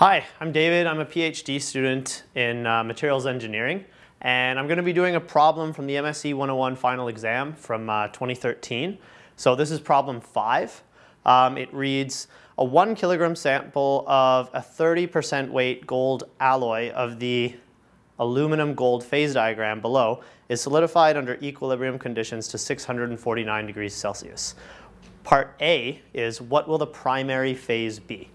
Hi, I'm David. I'm a PhD student in uh, materials engineering, and I'm going to be doing a problem from the MSE 101 final exam from uh, 2013. So this is problem five. Um, it reads, a one kilogram sample of a 30% weight gold alloy of the aluminum gold phase diagram below is solidified under equilibrium conditions to 649 degrees Celsius. Part A is what will the primary phase be?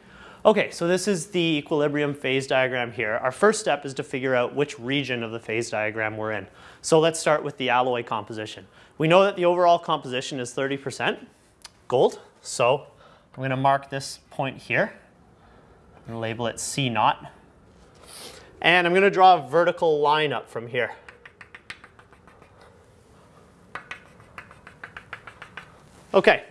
Okay, so this is the equilibrium phase diagram here. Our first step is to figure out which region of the phase diagram we're in. So let's start with the alloy composition. We know that the overall composition is 30% gold, so I'm going to mark this point here and label it C naught. And I'm going to draw a vertical line up from here. Okay,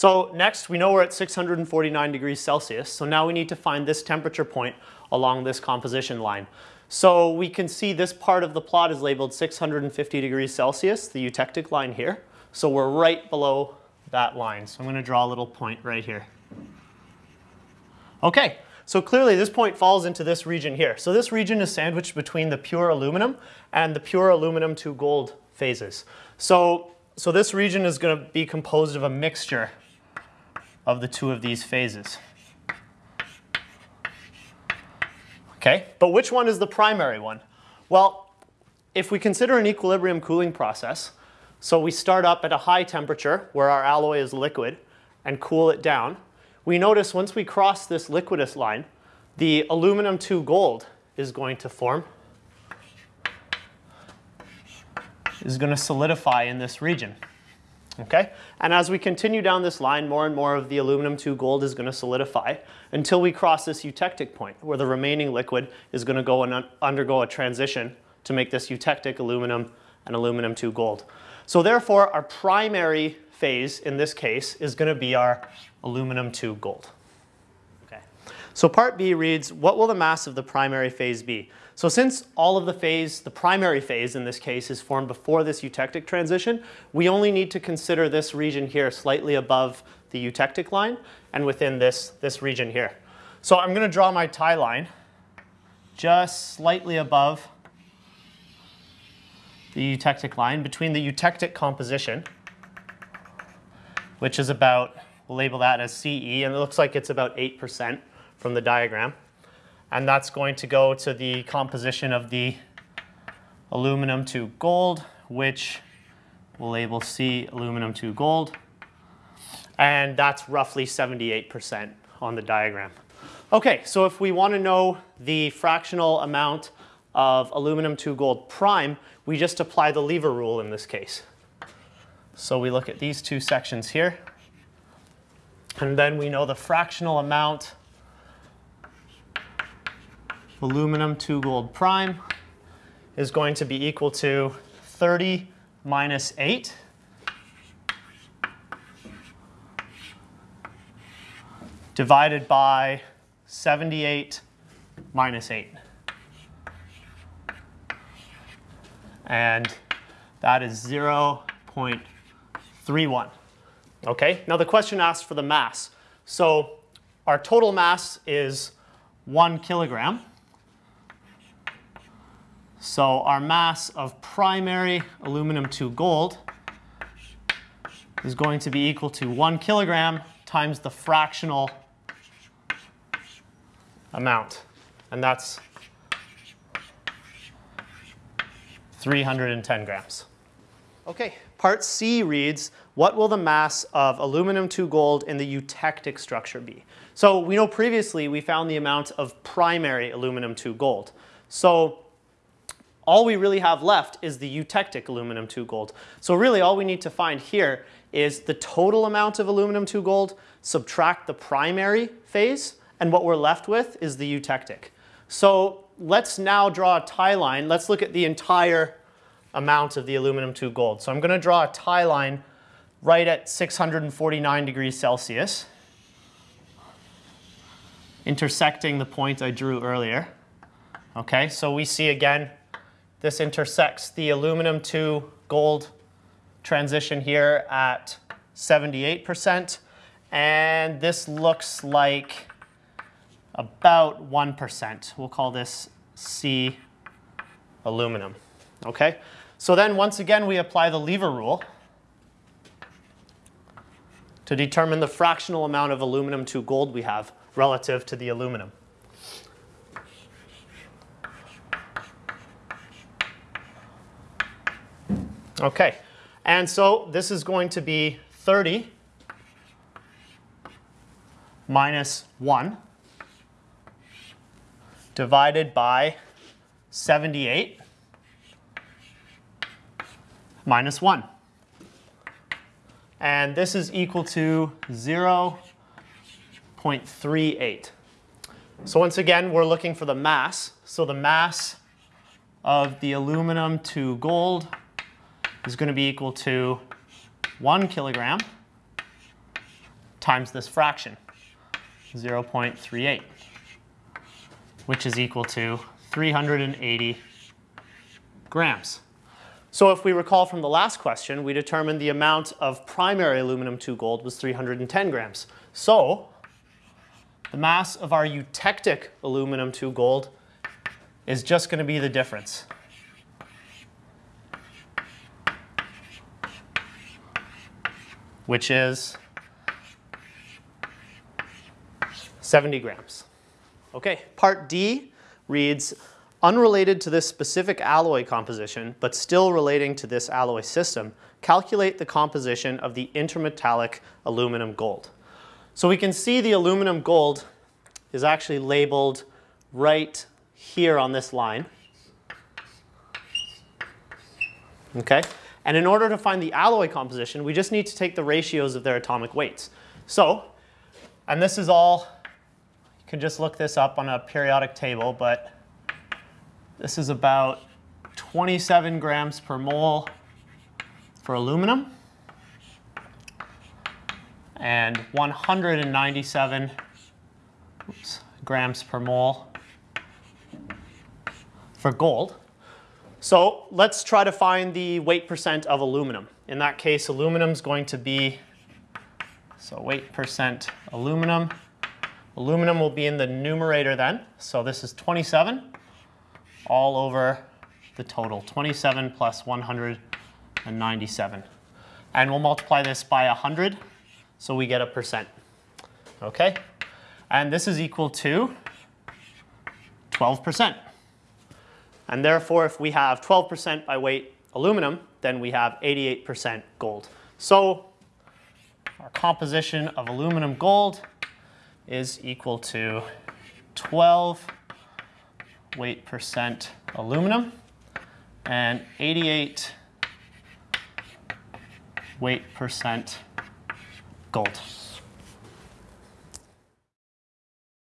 so next, we know we're at 649 degrees Celsius. So now we need to find this temperature point along this composition line. So we can see this part of the plot is labeled 650 degrees Celsius, the eutectic line here. So we're right below that line. So I'm going to draw a little point right here. Okay, so clearly this point falls into this region here. So this region is sandwiched between the pure aluminum and the pure aluminum to gold phases. So, so this region is going to be composed of a mixture of the two of these phases. Okay, but which one is the primary one? Well, if we consider an equilibrium cooling process, so we start up at a high temperature where our alloy is liquid and cool it down, we notice once we cross this liquidus line, the aluminum to gold is going to form, is going to solidify in this region. Okay? And as we continue down this line, more and more of the aluminum 2 gold is going to solidify until we cross this eutectic point where the remaining liquid is going to go and un undergo a transition to make this eutectic aluminum and aluminum 2 gold. So therefore, our primary phase in this case is going to be our aluminum 2 gold. So part B reads, what will the mass of the primary phase be? So since all of the phase, the primary phase in this case, is formed before this eutectic transition, we only need to consider this region here slightly above the eutectic line and within this, this region here. So I'm going to draw my tie line just slightly above the eutectic line between the eutectic composition, which is about, we'll label that as CE, and it looks like it's about 8% from the diagram and that's going to go to the composition of the aluminum to gold, which we'll label C aluminum to gold. And that's roughly 78% on the diagram. Okay, so if we want to know the fractional amount of aluminum to gold prime, we just apply the lever rule in this case. So we look at these two sections here, and then we know the fractional amount aluminum 2 gold prime is going to be equal to 30 minus 8. divided by 78 minus 8. And that is 0.31. Okay, now the question asks for the mass. So our total mass is 1 kilogram. So our mass of primary aluminum to gold is going to be equal to 1 kilogram times the fractional amount. And that's 310 grams. Okay, part C reads, what will the mass of aluminum to gold in the eutectic structure be? So we know previously we found the amount of primary aluminum to gold. So all we really have left is the eutectic aluminum 2 gold. So really all we need to find here is the total amount of aluminum 2 gold, subtract the primary phase, and what we're left with is the eutectic. So let's now draw a tie line. Let's look at the entire amount of the aluminum 2 gold. So I'm going to draw a tie line right at 649 degrees Celsius, intersecting the point I drew earlier. Okay, so we see again this intersects the aluminum to gold transition here at 78%. And this looks like about 1%. We'll call this C aluminum. Okay? So then once again we apply the lever rule to determine the fractional amount of aluminum to gold we have relative to the aluminum. Okay, and so this is going to be 30 minus 1 divided by 78 minus 1. And this is equal to 0.38. So once again, we're looking for the mass. So the mass of the aluminum to gold is going to be equal to 1 kilogram times this fraction, 0.38, which is equal to 380 grams. So if we recall from the last question, we determined the amount of primary aluminum to gold was 310 grams. So the mass of our eutectic aluminum to gold is just going to be the difference. Which is 70 grams. Okay, part D reads, unrelated to this specific alloy composition, but still relating to this alloy system, calculate the composition of the intermetallic aluminum gold. So we can see the aluminum gold is actually labeled right here on this line. Okay, and in order to find the alloy composition, we just need to take the ratios of their atomic weights. So, and this is all, you can just look this up on a periodic table, but this is about 27 grams per mole for aluminum and 197 oops, grams per mole for gold. So let's try to find the weight percent of aluminum. In that case, aluminum is going to be, so weight percent aluminum. Aluminum will be in the numerator then. So this is 27 all over the total, 27 plus 197. And we'll multiply this by 100, so we get a percent. Okay? And this is equal to 12%. And therefore, if we have 12% by weight aluminum, then we have 88% gold. So our composition of aluminum gold is equal to 12 weight percent aluminum and 88 weight percent gold.